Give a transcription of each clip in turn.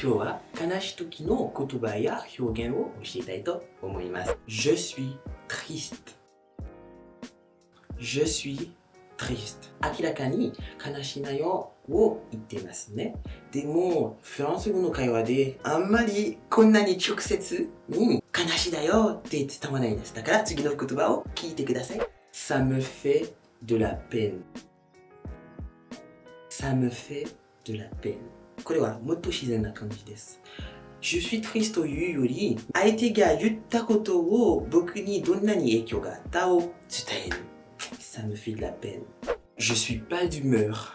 今日は悲しい時の言葉や表現を教えたいと思います。Je suis triste. Je suis triste. 明らかに悲しいなよを言っていますね。でもフランス語の会話であんまりこんなに直接に悲しいだよって伝わないです。だから次の言葉を聞いてください。Ça me fait de la peine. Ça me fait de la peine これはもっと自然な感じです Je suis triste というより相手が言ったことを僕にどんなに影響があったを伝える Ça me fait de la peine Je suis pas d'humeur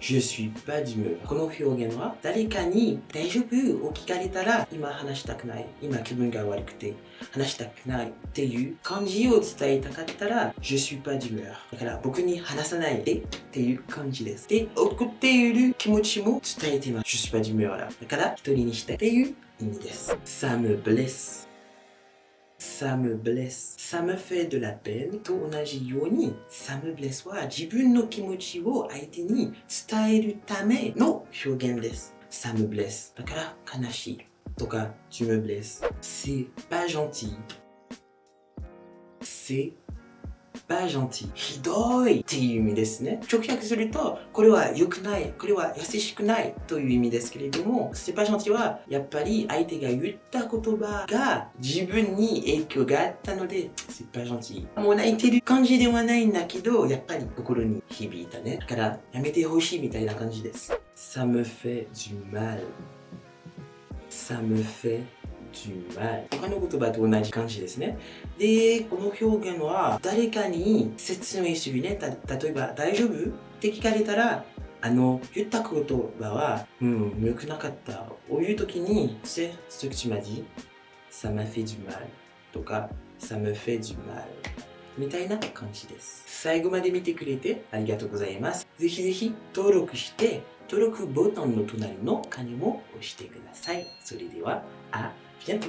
Je suis pas d'humeur この表現は誰かに大丈夫？を聞かれたら今話したくない。今気分が悪くて話したくないっていう感じを伝えたかったら Je suis pas d'humeur だから僕に話さないでっていう感じです。で怒っている気持ちも伝えてます。Je suis pas d'humeur だだから一人にしてっていう意味です。Ça me blesse. Ça me blesse, ça me fait de la peine と同じように ça me blesse は自分の気持ちを相手に伝えるための表現です ça me blesse だから悲しいとか tu me blesses c'est pas gentil c'est pas gentil ひどいっていう意味ですね。直訳するとこれは良くないこれは優しくないという意味ですけれども c'est pas gentil はやっぱり相手が言った言葉が自分に影響があったので c'est pas gentil もう泣いてる感じではないんだけどやっぱり心に響いたね。だからやめてほしいみたいな感じです。Ça me fait du mal. Ça me fait 他の言葉と同じ感じですね。でこの表現は誰かに説明するね。た例えば大丈夫って聞かれたらあの言った言葉はうん良くなかった。こういう時に c'est ce que tu m'as dit ça m'a fait du mal とか ça me fait du mal みたいな感じです。最後まで見てくれてありがとうございます。ぜひぜひ登録して登録ボタンの隣の鐘も押してください。それではあビアン